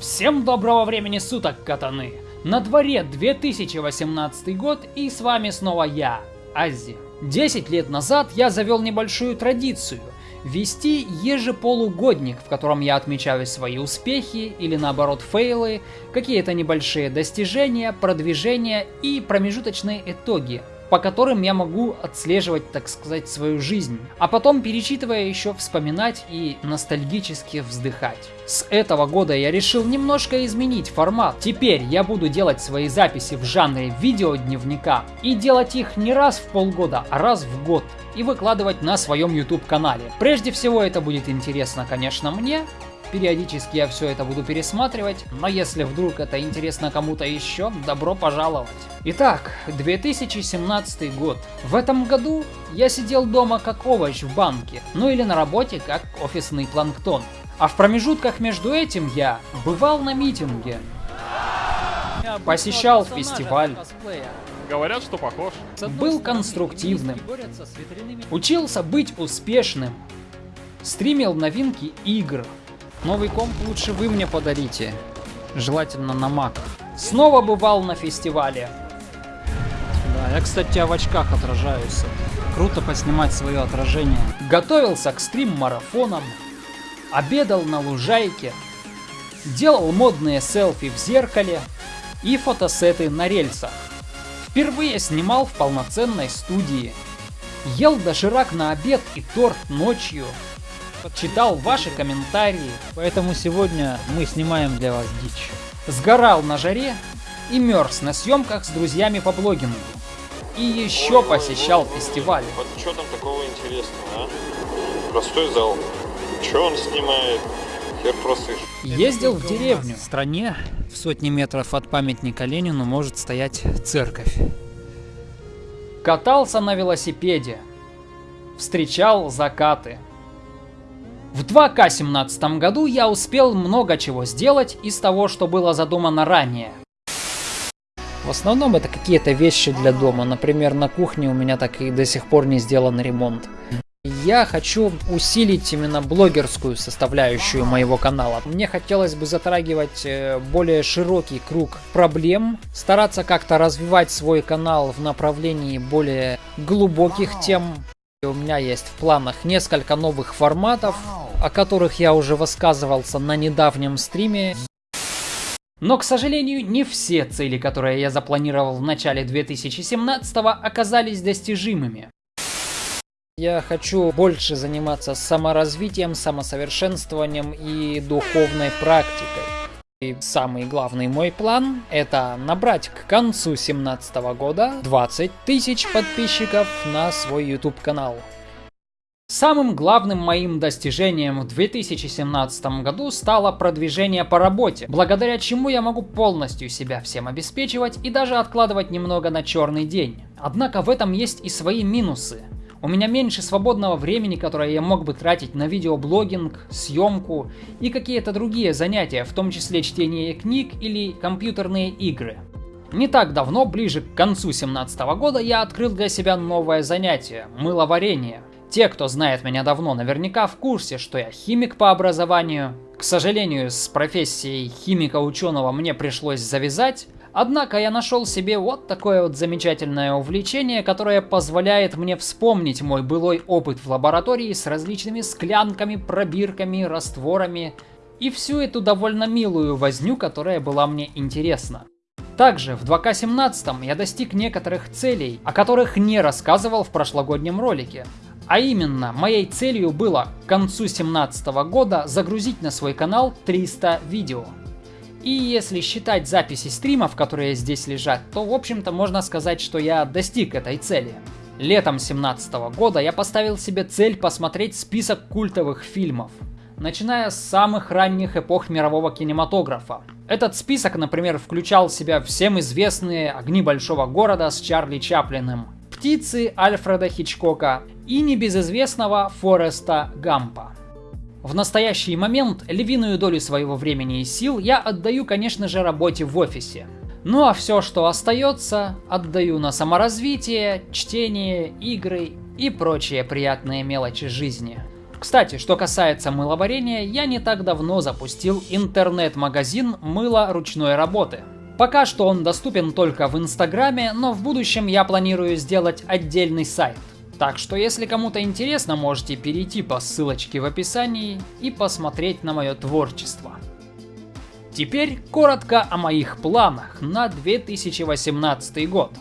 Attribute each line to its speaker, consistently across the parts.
Speaker 1: Всем доброго времени суток, катаны! На дворе 2018 год и с вами снова я, Ази. 10 лет назад я завел небольшую традицию – вести ежеполугодник, в котором я отмечаю свои успехи или наоборот фейлы, какие-то небольшие достижения, продвижения и промежуточные итоги – по которым я могу отслеживать, так сказать, свою жизнь. А потом, перечитывая, еще вспоминать и ностальгически вздыхать. С этого года я решил немножко изменить формат. Теперь я буду делать свои записи в жанре видеодневника и делать их не раз в полгода, а раз в год и выкладывать на своем YouTube канале. Прежде всего это будет интересно, конечно, мне, Периодически я все это буду пересматривать, но если вдруг это интересно кому-то еще, добро пожаловать. Итак, 2017 год. В этом году я сидел дома как овощ в банке, ну или на работе как офисный планктон. А в промежутках между этим я бывал на митинге, посещал фестиваль,
Speaker 2: Говорят, что похож.
Speaker 1: был конструктивным, учился быть успешным, стримил новинки игр, Новый комп лучше вы мне подарите. Желательно на Mac. Снова бывал на фестивале. Да, я, кстати, в очках отражаюсь. Круто поснимать свое отражение. Готовился к стрим-марафонам. Обедал на лужайке. Делал модные селфи в зеркале. И фотосеты на рельсах. Впервые снимал в полноценной студии. Ел доширак на обед и торт ночью читал ваши комментарии, поэтому сегодня мы снимаем для вас дичь. Сгорал на жаре и мерз на съемках с друзьями по блогингу. И еще ой, посещал ой, фестивали.
Speaker 2: Вот что там такого интересного, а? Простой зал. Что он снимает? Хер просышь.
Speaker 1: Ездил в деревню. В стране в сотни метров от памятника Ленину может стоять церковь. Катался на велосипеде. Встречал закаты. В 2К17 году я успел много чего сделать из того, что было задумано ранее. В основном это какие-то вещи для дома. Например, на кухне у меня так и до сих пор не сделан ремонт. Я хочу усилить именно блогерскую составляющую моего канала. Мне хотелось бы затрагивать э, более широкий круг проблем, стараться как-то развивать свой канал в направлении более глубоких тем. У меня есть в планах несколько новых форматов, о которых я уже высказывался на недавнем стриме. Но, к сожалению, не все цели, которые я запланировал в начале 2017 оказались достижимыми. Я хочу больше заниматься саморазвитием, самосовершенствованием и духовной практикой. И самый главный мой план это набрать к концу 2017 года 20 тысяч подписчиков на свой YouTube канал. Самым главным моим достижением в 2017 году стало продвижение по работе, благодаря чему я могу полностью себя всем обеспечивать и даже откладывать немного на черный день. Однако в этом есть и свои минусы. У меня меньше свободного времени, которое я мог бы тратить на видеоблогинг, съемку и какие-то другие занятия, в том числе чтение книг или компьютерные игры. Не так давно, ближе к концу 2017 года, я открыл для себя новое занятие – мыловарение. Те, кто знает меня давно, наверняка в курсе, что я химик по образованию. К сожалению, с профессией химика-ученого мне пришлось завязать, Однако я нашел себе вот такое вот замечательное увлечение, которое позволяет мне вспомнить мой былой опыт в лаборатории с различными склянками, пробирками, растворами и всю эту довольно милую возню, которая была мне интересна. Также в 2К17 я достиг некоторых целей, о которых не рассказывал в прошлогоднем ролике. А именно, моей целью было к концу 2017 года загрузить на свой канал 300 видео. И если считать записи стримов, которые здесь лежат, то в общем-то можно сказать, что я достиг этой цели. Летом 2017 года я поставил себе цель посмотреть список культовых фильмов, начиная с самых ранних эпох мирового кинематографа. Этот список, например, включал в себя всем известные «Огни большого города» с Чарли Чаплиным, «Птицы» Альфреда Хичкока и небезызвестного Фореста Гампа. В настоящий момент львиную долю своего времени и сил я отдаю, конечно же, работе в офисе. Ну а все, что остается, отдаю на саморазвитие, чтение, игры и прочие приятные мелочи жизни. Кстати, что касается мыловарения, я не так давно запустил интернет-магазин мыла ручной работы. Пока что он доступен только в Инстаграме, но в будущем я планирую сделать отдельный сайт. Так что если кому-то интересно, можете перейти по ссылочке в описании и посмотреть на мое творчество. Теперь коротко о моих планах на 2018 год.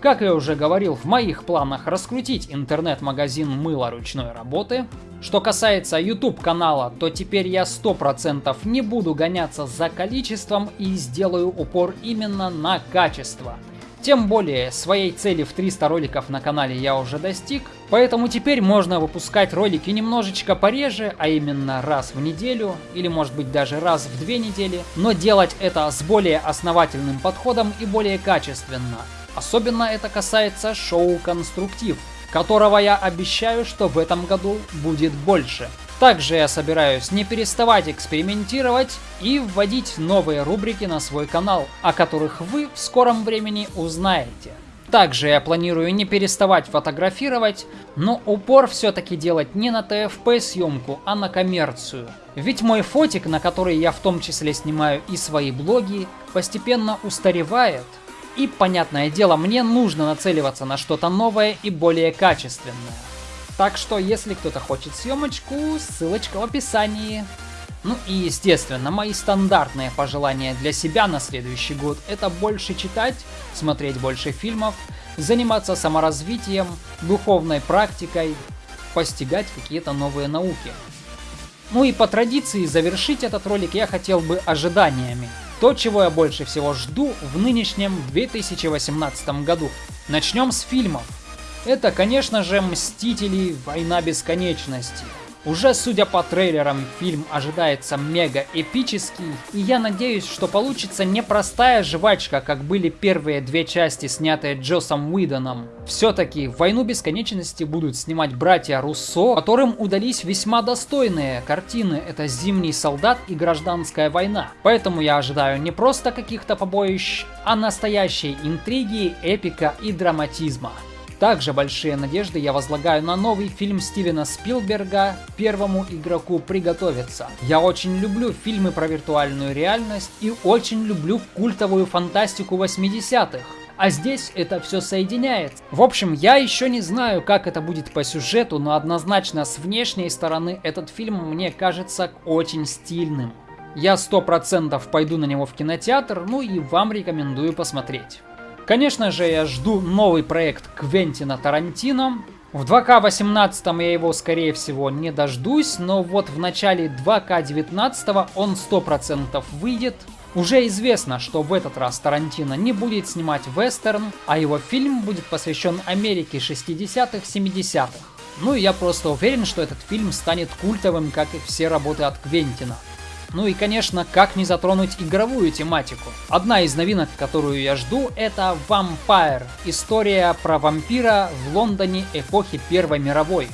Speaker 1: Как я уже говорил, в моих планах раскрутить интернет-магазин мыла ручной работы. Что касается YouTube канала, то теперь я 100% не буду гоняться за количеством и сделаю упор именно на качество. Тем более, своей цели в 300 роликов на канале я уже достиг, поэтому теперь можно выпускать ролики немножечко пореже, а именно раз в неделю, или может быть даже раз в две недели, но делать это с более основательным подходом и более качественно. Особенно это касается шоу «Конструктив», которого я обещаю, что в этом году будет больше. Также я собираюсь не переставать экспериментировать и вводить новые рубрики на свой канал, о которых вы в скором времени узнаете. Также я планирую не переставать фотографировать, но упор все-таки делать не на ТФП съемку, а на коммерцию. Ведь мой фотик, на который я в том числе снимаю и свои блоги, постепенно устаревает, и, понятное дело, мне нужно нацеливаться на что-то новое и более качественное. Так что, если кто-то хочет съемочку, ссылочка в описании. Ну и, естественно, мои стандартные пожелания для себя на следующий год – это больше читать, смотреть больше фильмов, заниматься саморазвитием, духовной практикой, постигать какие-то новые науки. Ну и по традиции завершить этот ролик я хотел бы ожиданиями. То, чего я больше всего жду в нынешнем 2018 году. Начнем с фильмов. Это, конечно же, Мстители. Война бесконечности. Уже судя по трейлерам, фильм ожидается мега эпический, и я надеюсь, что получится не простая жвачка, как были первые две части, снятые Джосом Уидоном. Все-таки «Войну бесконечности» будут снимать братья Руссо, которым удались весьма достойные картины. Это «Зимний солдат» и «Гражданская война». Поэтому я ожидаю не просто каких-то побоищ, а настоящей интриги, эпика и драматизма. Также большие надежды я возлагаю на новый фильм Стивена Спилберга «Первому игроку приготовиться». Я очень люблю фильмы про виртуальную реальность и очень люблю культовую фантастику 80-х. А здесь это все соединяется. В общем, я еще не знаю, как это будет по сюжету, но однозначно с внешней стороны этот фильм мне кажется очень стильным. Я сто процентов пойду на него в кинотеатр, ну и вам рекомендую посмотреть. Конечно же, я жду новый проект Квентина Тарантино. В 2К18 я его, скорее всего, не дождусь, но вот в начале 2К19 он 100% выйдет. Уже известно, что в этот раз Тарантино не будет снимать вестерн, а его фильм будет посвящен Америке 60-х, 70-х. Ну и я просто уверен, что этот фильм станет культовым, как и все работы от Квентина. Ну и, конечно, как не затронуть игровую тематику. Одна из новинок, которую я жду, это Vampire. История про вампира в Лондоне эпохи Первой мировой.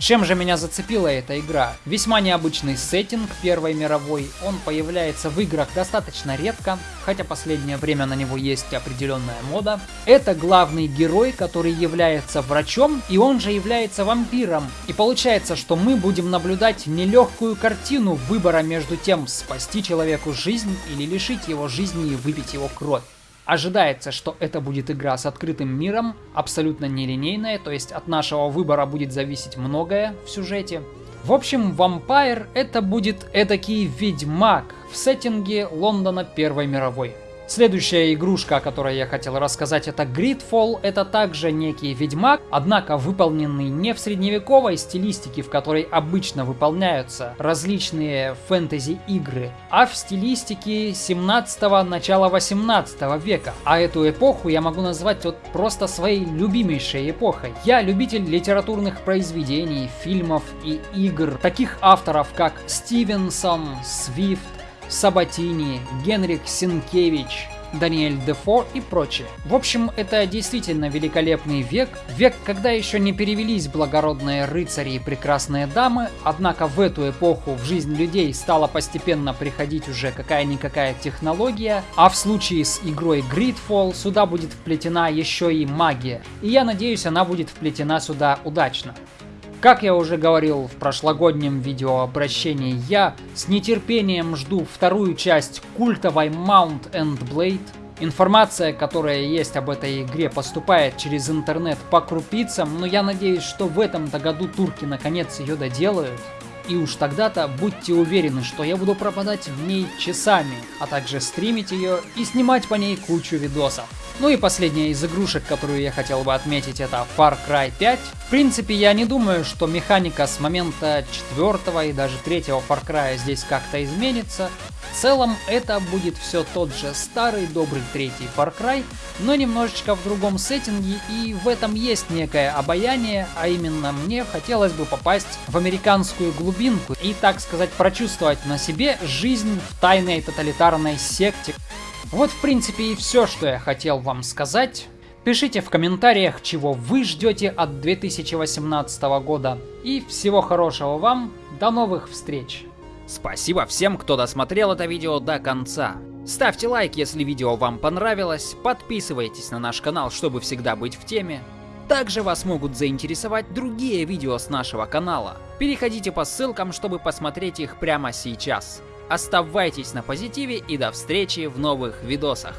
Speaker 1: Чем же меня зацепила эта игра? Весьма необычный сеттинг Первой мировой, он появляется в играх достаточно редко, хотя последнее время на него есть определенная мода. Это главный герой, который является врачом, и он же является вампиром. И получается, что мы будем наблюдать нелегкую картину выбора между тем, спасти человеку жизнь или лишить его жизни и выпить его кровь. Ожидается, что это будет игра с открытым миром, абсолютно нелинейная, то есть от нашего выбора будет зависеть многое в сюжете. В общем, Vampire это будет эдакий ведьмак в сеттинге Лондона Первой мировой. Следующая игрушка, о которой я хотел рассказать, это Gridfall. Это также некий ведьмак, однако выполненный не в средневековой стилистике, в которой обычно выполняются различные фэнтези-игры, а в стилистике 17-го, начала 18 века. А эту эпоху я могу назвать вот просто своей любимейшей эпохой. Я любитель литературных произведений, фильмов и игр, таких авторов как Стивенсон, Свифт, Сабатини, Генрик Синкевич, Даниэль Дефо и прочее. В общем, это действительно великолепный век, век, когда еще не перевелись благородные рыцари и прекрасные дамы, однако в эту эпоху в жизнь людей стала постепенно приходить уже какая-никакая технология, а в случае с игрой Gridfall сюда будет вплетена еще и магия, и я надеюсь она будет вплетена сюда удачно. Как я уже говорил в прошлогоднем видеообращении, я с нетерпением жду вторую часть культовой Mount and Blade. Информация, которая есть об этой игре, поступает через интернет по крупицам, но я надеюсь, что в этом-то году турки наконец ее доделают. И уж тогда-то будьте уверены, что я буду пропадать в ней часами, а также стримить ее и снимать по ней кучу видосов. Ну и последняя из игрушек, которую я хотел бы отметить, это Far Cry 5. В принципе, я не думаю, что механика с момента четвертого и даже третьего Far Cry здесь как-то изменится. В целом, это будет все тот же старый добрый третий Far Cry, но немножечко в другом сеттинге, и в этом есть некое обаяние, а именно мне хотелось бы попасть в американскую глубинку и, так сказать, прочувствовать на себе жизнь в тайной тоталитарной секте, вот в принципе и все, что я хотел вам сказать. Пишите в комментариях, чего вы ждете от 2018 года. И всего хорошего вам, до новых встреч! Спасибо всем, кто досмотрел это видео до конца. Ставьте лайк, если видео вам понравилось, подписывайтесь на наш канал, чтобы всегда быть в теме. Также вас могут заинтересовать другие видео с нашего канала. Переходите по ссылкам, чтобы посмотреть их прямо сейчас. Оставайтесь на позитиве и до встречи в новых видосах.